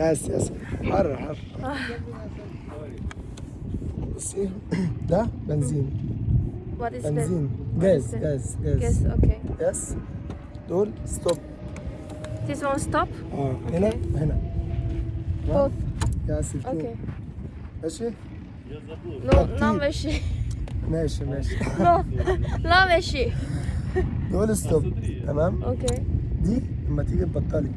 يس يس حر حر بصي ده بنزين بنزين جاز? جاز. جاز Okay. يس دول ستوب This one stop. آه هنا هنا Both. يس Okay. ماشي no ماشي. ماشي ماشي No, لا ماشي. دول ستوب تمام Okay. دي لما تيجي تبطلي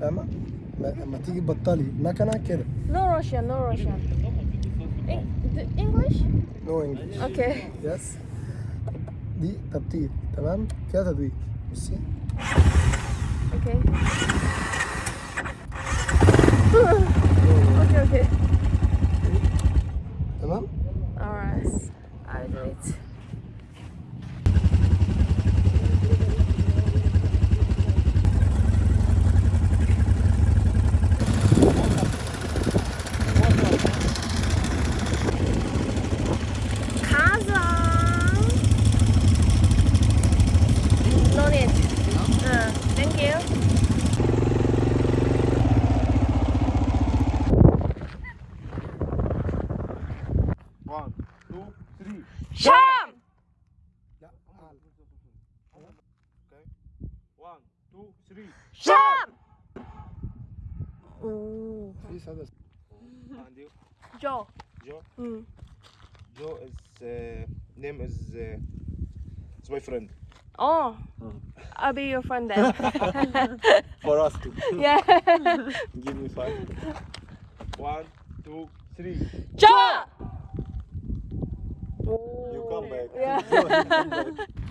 فاهمة؟ لما- لما تيجي تبطلي مكنة كده No Russian, no Russian. In- the English? نو انجلش Okay. يس دي تبطيل تمام كده تدوير بصي Okay. okay, okay. تمام Alright. I'll do Jump! Oh. These are the... And you? Joe. Joe? Mm. Joe is... Uh, name is... Uh, it's my friend. Oh. Mm. I'll be your friend then. For us too. Yeah. Give me five. One, two, three. Joe. Oh. You come back. Yeah.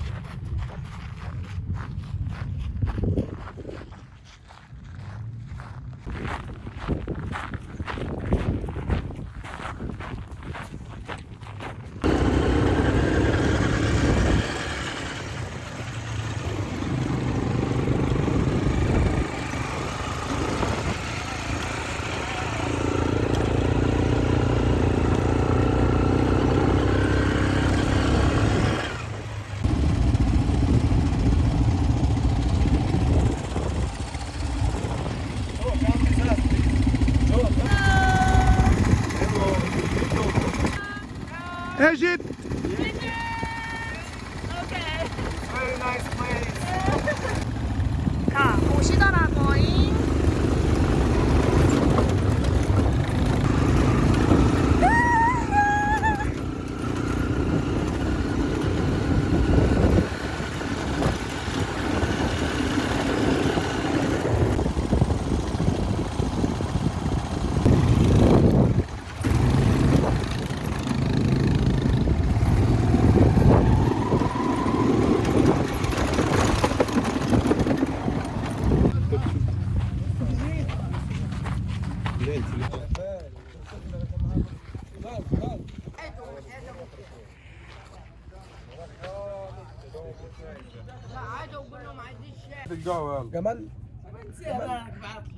جمال؟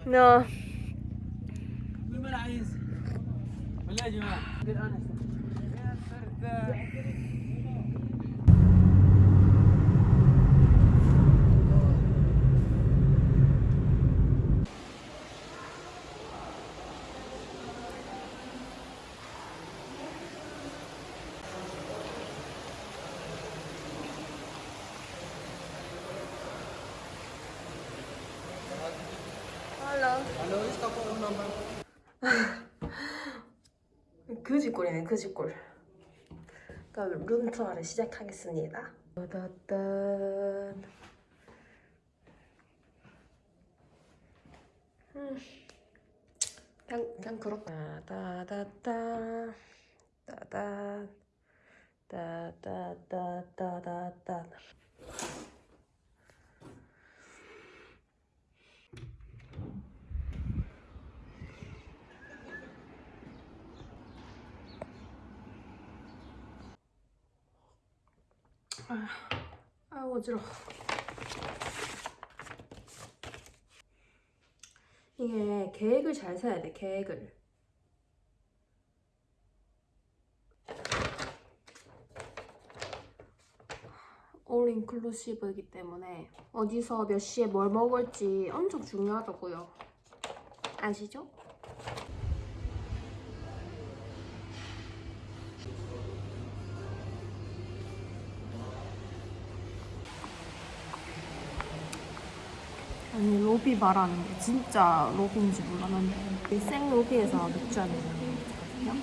نو. بالله يا جماعة. 그 90골이네 90골 그 그럼 룸투어를 시작하겠습니다. 따단. 음. 그냥, 그냥 그렇다 따다다. 따단. 따다다다다다 아 어지러워. 이게 계획을 잘 세야 돼 계획을. 올 인클루시브이기 때문에 어디서 몇 시에 뭘 먹을지 엄청 중요하다고요. 아시죠? 아니 로비 말하는 게 진짜 로비인지 몰랐는데. 생 로비에서 맥주 한잔 거든요.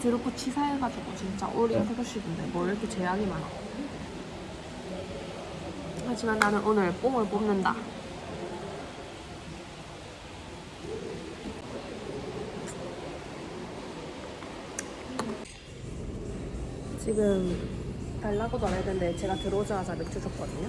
드럽고 치사해가지고 진짜 올 인클루시브인데 뭘 이렇게 제약이 많아. 하지만 나는 오늘 뽕을 뽑는다. 지금 달라고도 안 했는데 제가 들어오자마자 맥주 줬거든요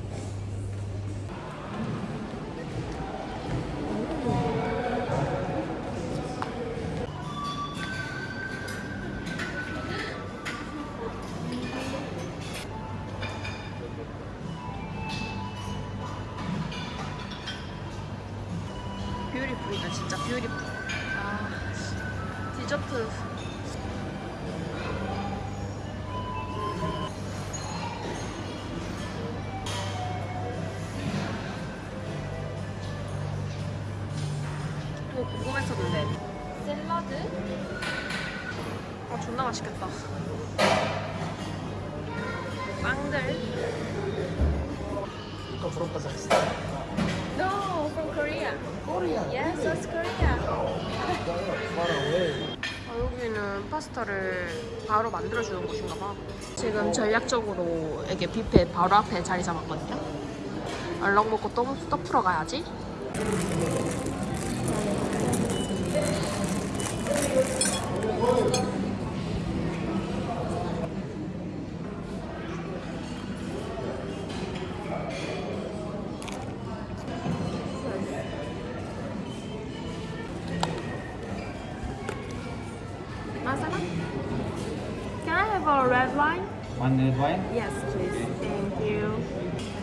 뭐 궁금했었는데 샐러드? 아 존나 맛있겠다 빵들 Ito from Kazakhstan. No, from Korea Korea. Yes, South Korea Far away. 아, 여기는 파스타를 바로 만들어주는 곳인가 봐. 지금 전략적으로 이게 뷔페 바로 앞에 자리 잡았거든요. 얼른 먹고 또, 또 풀어 가야지. Can I have a red wine? One red wine, Yes, please. Thank you.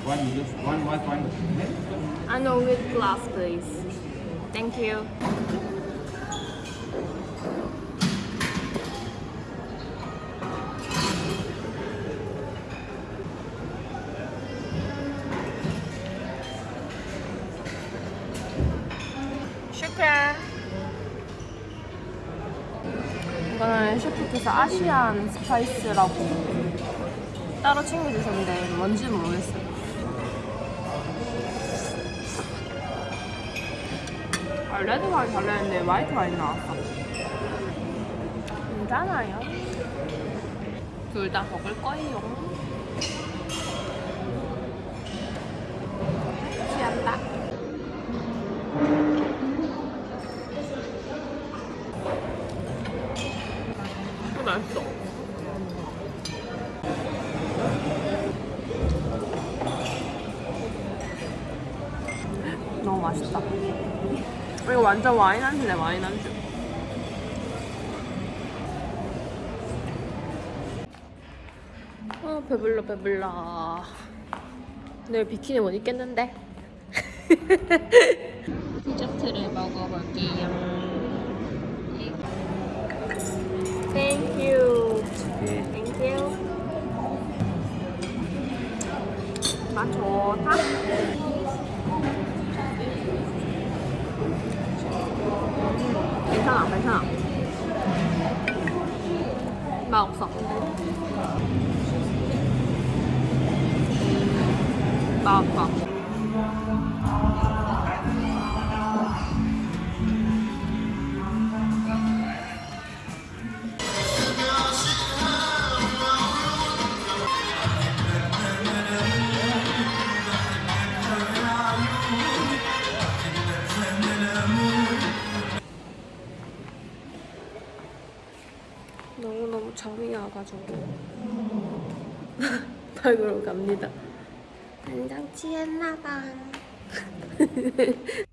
one this, one white wine. Uh, I know with glass, please. Thank you. Asian spice라고 따로 챙겨주셨는데 뭔지는 모르겠어요. 아, 레드 와인 달랬는데 화이트 와인 나왔어. 괜찮아요. 둘 다 먹을 거예요. 너무 맛있다. 이거 완전 와인 안주네 와인 안주. 아 배불러 배불러. 내일 비키니 못 입겠는데. 디저트를 먹어볼게요. Thank you. 맛 좋다. 괜찮아, 괜찮아. 맛 없어. 맛 없어. 닭으로 갑니다. 한장 취했나봐.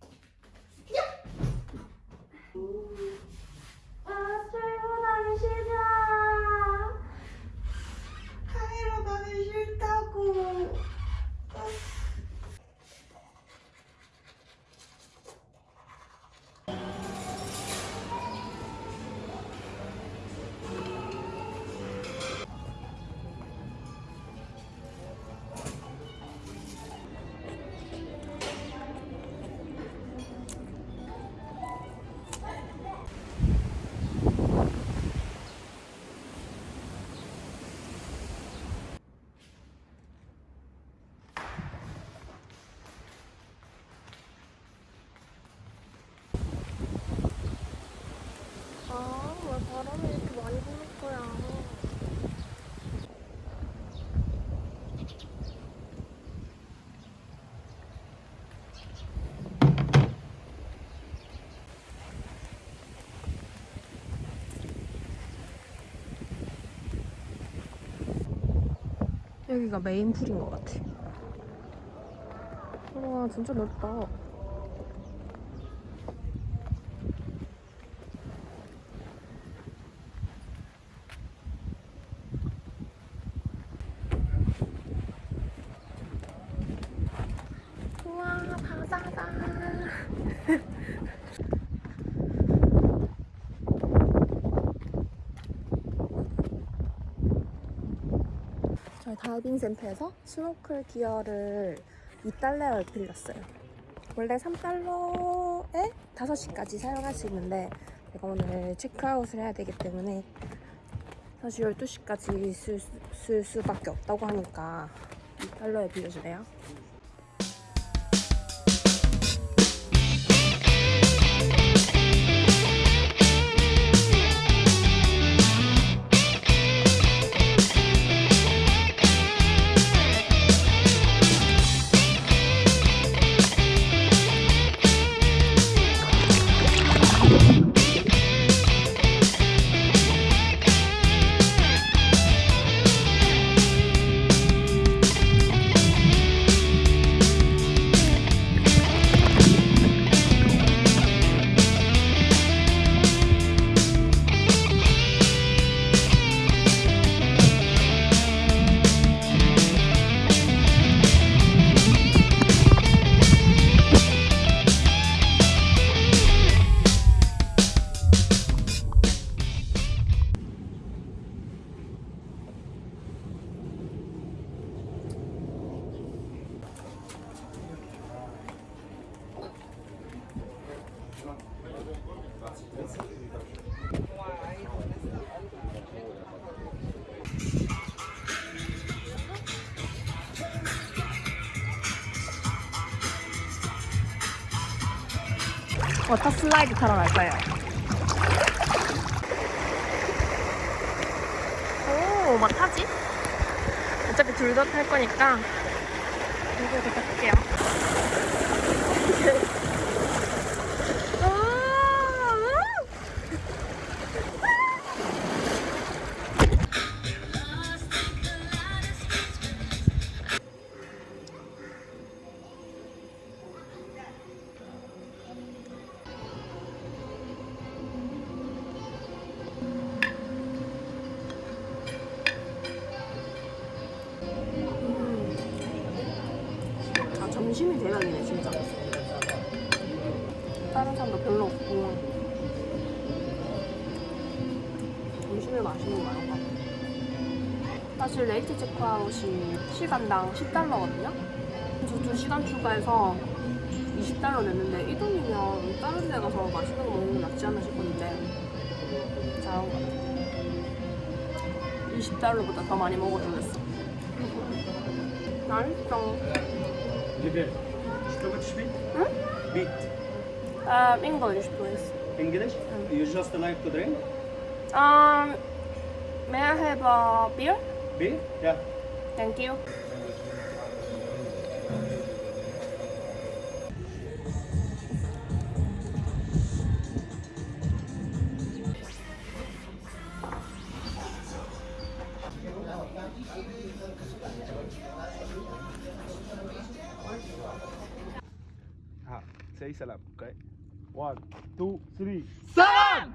여기가 메인 풀인 것 같아. 와, 진짜 넓다. 우와 바다다 저희 다이빙 센터에서 스노클 기어를 2달러를 빌렸어요. 원래 3달러에 5시까지 사용할 수 있는데 제가 오늘 체크아웃을 해야 되기 때문에 사실 12시까지 쓸, 쓸 수밖에 없다고 하니까 2달러에 빌려주래요 워터 슬라이드 타러 갈 거예요. 오, 뭐 타지? 어차피 둘 다 탈 거니까 이거 탈게요. 사실 레이트 체크아웃이 시간당 10달러거든요? 저도 시간 추가해서 20달러 냈는데 이 돈이면 다른 데 가서 맛있는 거 먹는 게 낫지 않나 싶었는데 잘한 것 같아요 20달러보다 더 많이 먹어도 됐어 맛있어 리벨, 슈퍼가 치비? 응? 비트 Um, 아, English, please. English? You just like to drink? Um, may I have a beer? Beer? Yeah. Thank you. Ha, say salam, okay? One, two, three. 오.